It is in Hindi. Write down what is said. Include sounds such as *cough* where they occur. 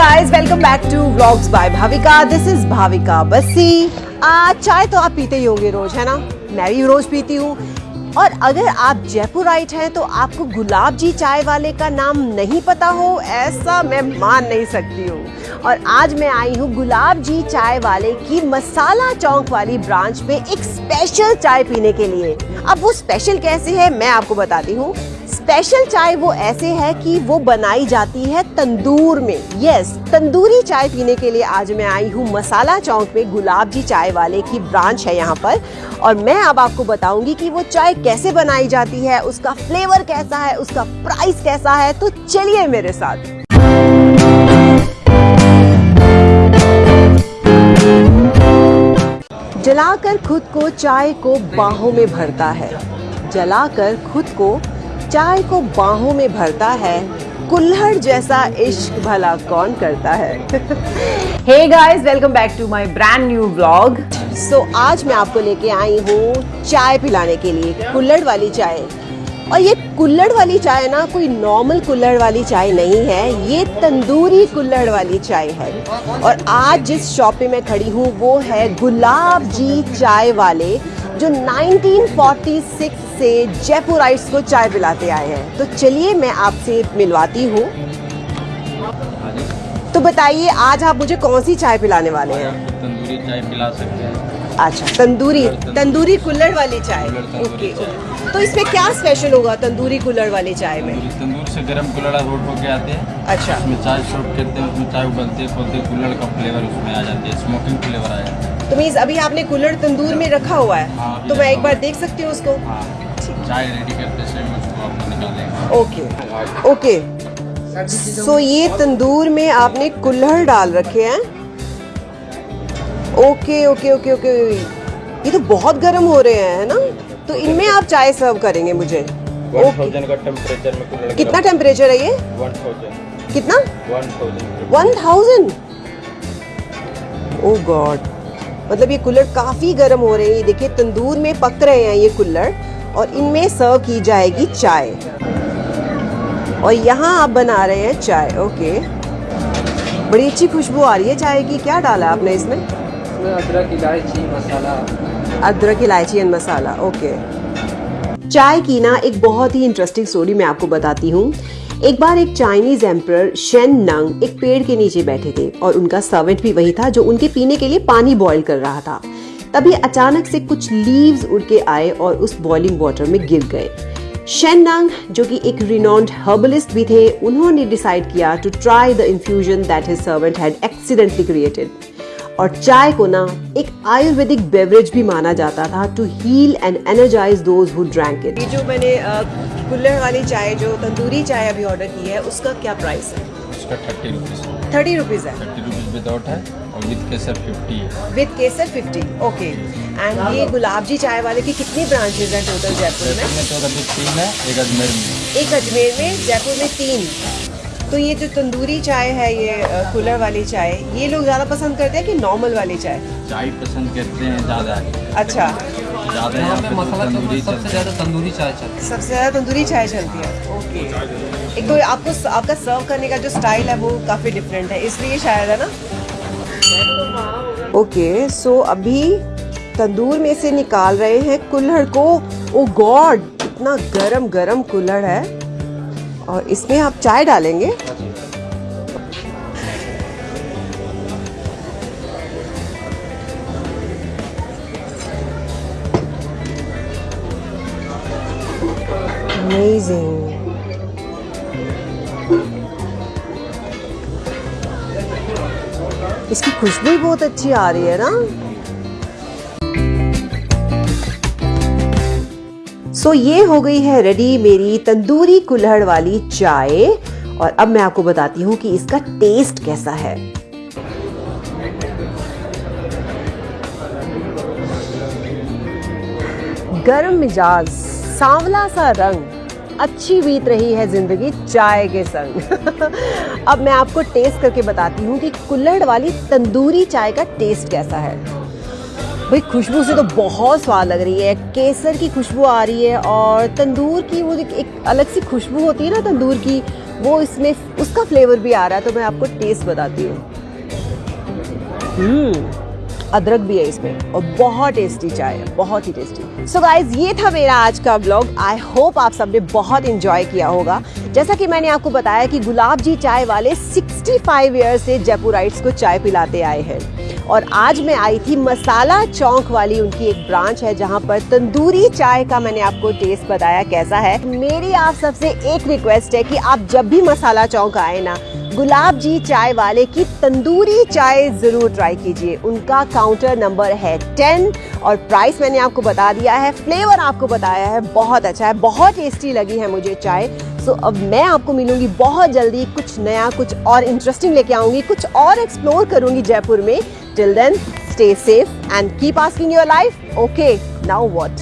guys, welcome back to Vlogs by Bhavika. This is Bhavika Bassi. आ, चाय तो आप पीते ही होंगे रोज है ना? मैं भी रोज पीती हूँ। और अगर आप जयपुराइट हैं तो आपको गुलाब जी चाय वाले का नाम नहीं पता हो ऐसा मैं मान नहीं सकती हूँ। और आज मैं आई हूँ गुलाब जी चाय वाले की मसाला चौक वाली ब्रांच पे एक स्पेशल चाय पीने के लिए। अब वो स्पेशल कैसे है मैं आपको बताती हूँ। स्पेशल चाय वो ऐसे है कि वो बनाई जाती है तंदूर में। यस तंदूरी चाय पीने के लिए आज मैं आई हूँ मसाला चौक में गुलाब जी चाय वाले की ब्रांच है यहाँ पर। और मैं अब आपको बताऊँगी कि वो चाय कैसे बनाई जाती है, उसका फ्लेवर कैसा है, उसका प्राइस कैसा है तो चलिए मेरे साथ। जलाकर खुद को चाय को बाहों में भरता है। जलाकर खुद को चाय को बाहों में भरता है, कुल्हड़ जैसा इश्क भला कौन करता है? Hey guys welcome back to my brand new vlog so आज मैं आपको लेके आई हूँ चाय पिलाने के लिए कुल्हड़ वाली चाय। और ये कुल्हड़ वाली चाय ना, कोई नॉर्मल कुल्हड़ वाली चाय नहीं है, ये तंदूरी कुल्हड़ वाली चाय है। और आज जिस शॉप पे मैं खड़ी हूँ, वो है गुलाब जी चाय वाले जो 1946 से जयपुराइट्स को चाय पिलाते आए हैं। तो चलिए मैं आपसे मिलवाती हूँ। तो बताइए आज आप मुझे कौन सी चाय पिलाने वाले हैं? तंदूरी चाय पिला सकते हैं। अच्छा तंदूरी तंदूरी। कुल्लड़ वाली चाय। ओके। तो इसमें क्या स्पेशल होगा तंदूरी कुल्हड़ वाली चाय में? तंदूर से गर्म कुल्हड़ा रोड होके आते हैं। अच्छा। उसमें चाय शॉट करते हैं उसमें चाय उबलते खोलते कुल्हड़ का फ्लेवर उसमें आ जाती है स्मोकिंग फ्लेवर आ जाता है। तो मीन्स अभी आपने कुल्हड़ तंदूर में रखा हुआ है? हाँ, तो मैं एक बार देख सकती हूँ उसको। हाँ चाय रेडी करते ओके ओके सो ये तंदूर में आपने कुल्हड़ डाल रखे हैं। ओके ओके ओके ओके ये तो बहुत गर्म हो रहे हैं है ना? तो इनमें आप चाय सर्व करेंगे मुझे। टेम्परेचर कितना टेम्परेचर है ये? कितना? वन थाउज़ेंड ओ गॉड मतलब ये कुल्हड़ काफ़ी गर्म हो रहे हैं। ये देखिए तंदूर में पक रहे हैं ये कुल्हड़ और इनमें सर्व की जाएगी चाय। और यहाँ आप बना रहे हैं चाय। ओके बड़ी अच्छी खुशबू आ रही है चाय की। क्या डाला आपने इसमें? इसमें अदरक, इलायची, मसाला। अदरक, इलायची एंड मसाला ओके चाय की ना एक बहुत ही इंटरेस्टिंग स्टोरी मैं आपको बताती हूँ। एक बार एक चाइनीज़ एम्पर शेन नंग एक पेड़ के नीचे बैठे थे और उनका सर्वेंट भी वही था जो उनके पीने के लिए पानी बॉईल कर रहा था। तभी अचानक से कुछ लीव्स उड़ के आए और उस बॉइलिंग वाटर में गिर गए। शेन नंग जो कि एक रिनॉन्ड हर्बलिस्ट भी थे, उन्होंने डिसाइड किया to try the infusion that his servant had accidentally created और चाय को ना एक आयुर्वेदिक बेवरेज भी माना जाता था to heal and energise those who drank it जो मैंने कुल्हड़ वाली चाय जो तंदूरी चाय अभी ऑर्डर की है उसका क्या प्राइस है? उसका थर्टी रुपीज़ थर्टी रुपीज़ है। थर्टी रुपीज़ विदाउट है और विद केसर फिफ्टी है। विद केसर फिफ्टी ओके एंड ये गुलाब जी चाय वाले की कितनी ब्रांचेज हैं टोटल जयपुर में? में तो तीन है एक अजमेर में। एक अजमेर में जयपुर में तीन। तो ये जो तंदूरी चाय है ये कूलर वाली चाय ये लोग ज़्यादा पसंद करते हैं कि नॉर्मल वाली चाय? चाय पसंद करते हैं ज़्यादा। अच्छा। ज़्यादा यहाँ यहाँ पे पे तो मसाला तंदूरी सबसे ज़्यादा तंदूरी चाय चलती है। सबसे ज़्यादा तंदूरी चाय चलती है? ओके एक तो आपको आपका सर्व करने का जो स्टाइल है वो काफ़ी डिफरेंट है। इसलिए शायद है ना? ओके सो अभी तंदूर में से निकाल रहे हैं कुल्हड़ को। ओ गॉड इतना गरम गरम कुल्हड़ है। और इसमें आप चाय डालेंगे Amazing. इसकी खुशबू बहुत अच्छी आ रही है ना सो ये हो गई है रेडी मेरी तंदूरी कुल्हड़ वाली चाय। और अब मैं आपको बताती हूँ कि इसका टेस्ट कैसा है। गर्म मिजाज, सांवला सा रंग, अच्छी बीत रही है ज़िंदगी चाय के संग। *laughs* अब मैं आपको टेस्ट करके बताती हूँ कि कुल्हड़ वाली तंदूरी चाय का टेस्ट कैसा है। भाई खुशबू से तो बहुत स्वाद लग रही है। केसर की खुशबू आ रही है और तंदूर की वो एक, अलग सी खुशबू होती है ना तंदूर की वो इसमें उसका फ्लेवर भी आ रहा है तो मैं आपको टेस्ट बताती हूँ। हम्म। अदरक भी है इसमें और बहुत टेस्टी चाय है बहुत ही टेस्टी सो so गाइज़ ये था मेरा आज का ब्लॉग आई होप आप सबने बहुत इंजॉय किया होगा। जैसा कि मैंने आपको बताया कि गुलाब जी चाय वाले 65 ईयर से जयपुराइट्स को चाय पिलाते आए हैं। और आज मैं आई थी मसाला चौक वाली, उनकी एक ब्रांच है जहाँ पर तंदूरी चाय का मैंने आपको टेस्ट बताया कैसा है। मेरी आप सबसे एक रिक्वेस्ट है कि आप जब भी मसाला चौक आए ना, गुलाब जी चाय वाले की तंदूरी चाय ज़रूर ट्राई कीजिए। उनका काउंटर नंबर है टेन और प्राइस मैंने आपको बता दिया है फ्लेवर आपको बताया है, बहुत अच्छा है, बहुत टेस्टी लगी है मुझे चाय। सो अब मैं आपको मिलूँगी बहुत जल्दी, कुछ नया, कुछ और इंटरेस्टिंग लेके आऊँगी, कुछ और एक्सप्लोर करूँगी जयपुर में। Till then, stay safe and keep asking your life, okay, now what?